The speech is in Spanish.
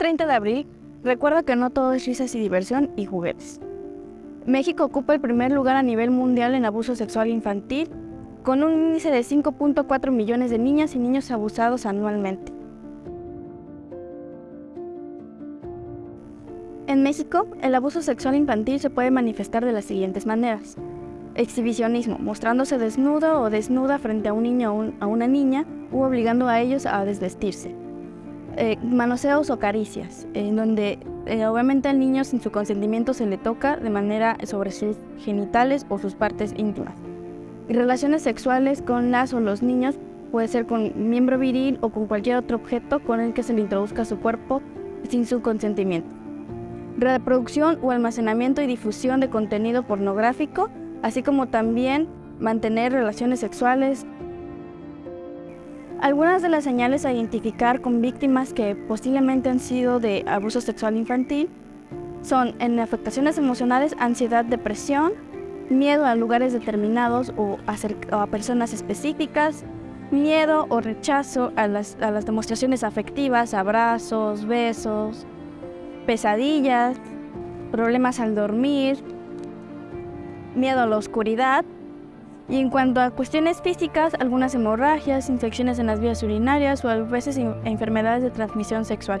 20 de abril, recuerda que no todo es risas y diversión y juguetes. México ocupa el primer lugar a nivel mundial en abuso sexual infantil, con un índice de 5.4 millones de niñas y niños abusados anualmente. En México, el abuso sexual infantil se puede manifestar de las siguientes maneras. Exhibicionismo, mostrándose desnudo o desnuda frente a un niño o a una niña u obligando a ellos a desvestirse. Eh, manoseos o caricias, en donde eh, obviamente al niño sin su consentimiento se le toca de manera sobre sus genitales o sus partes íntimas. Relaciones sexuales con las o los niños puede ser con miembro viril o con cualquier otro objeto con el que se le introduzca su cuerpo sin su consentimiento reproducción o almacenamiento y difusión de contenido pornográfico, así como también mantener relaciones sexuales. Algunas de las señales a identificar con víctimas que posiblemente han sido de abuso sexual infantil son en afectaciones emocionales, ansiedad, depresión, miedo a lugares determinados o a, personas específicas, miedo o rechazo a las, a las demostraciones afectivas, abrazos, besos, pesadillas, problemas al dormir, miedo a la oscuridad. Y en cuanto a cuestiones físicas, algunas hemorragias, infecciones en las vías urinarias o a veces enfermedades de transmisión sexual.